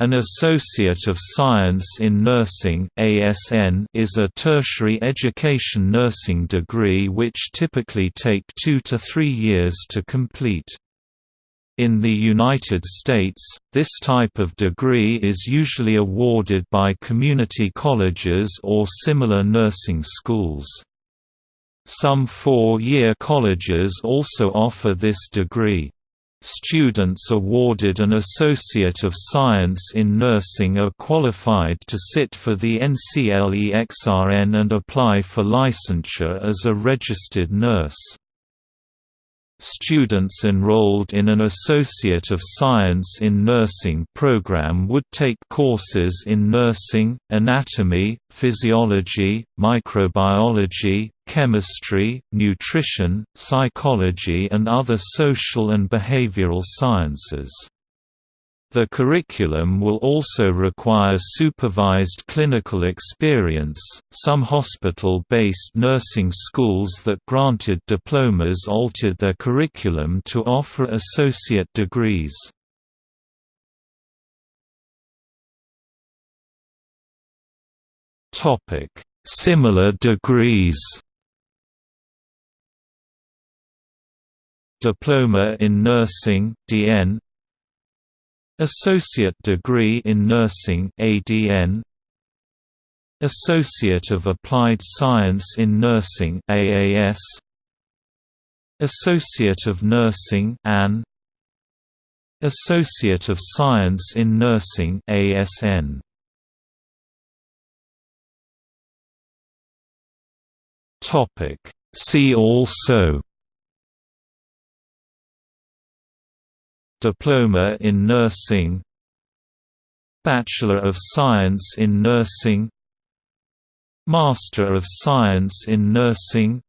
An Associate of Science in Nursing (ASN) is a tertiary education nursing degree which typically take 2 to 3 years to complete. In the United States, this type of degree is usually awarded by community colleges or similar nursing schools. Some four-year colleges also offer this degree. Students awarded an Associate of Science in Nursing are qualified to sit for the NCLEX-RN and apply for licensure as a registered nurse. Students enrolled in an Associate of Science in Nursing program would take courses in nursing, anatomy, physiology, microbiology, chemistry, nutrition, psychology and other social and behavioral sciences. The curriculum will also require supervised clinical experience. Some hospital based nursing schools that granted diplomas altered their curriculum to offer associate degrees. Similar degrees Diploma in Nursing DN Associate degree in Nursing ADN Associate of Applied Science in Nursing AAS Associate of Nursing AN Associate of Science in Nursing ASN Topic. See also Diploma in Nursing Bachelor of Science in Nursing Master of Science in Nursing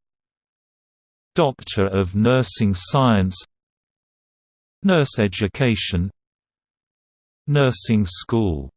Doctor of Nursing Science Nurse Education Nursing School